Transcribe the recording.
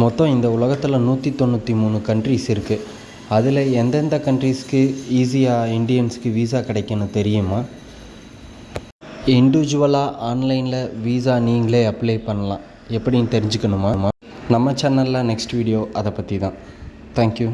மொத்தம் இந்த உலகத்தில் நூற்றி தொண்ணூற்றி மூணு கண்ட்ரிஸ் இருக்குது அதில் எந்தெந்த கண்ட்ரிஸ்க்கு ஈஸியாக இண்டியன்ஸ்க்கு வீசா கிடைக்குன்னு தெரியுமா? இண்டிவிஜுவலாக ஆன்லைனில் வீசா நீங்களே அப்ளை பண்ணலாம். எப்படின்னு தெரிஞ்சுக்கணுமா? நம்ம சேனலில் நெக்ஸ்ட் வீடியோ அதை பற்றி தான் தேங்க்யூ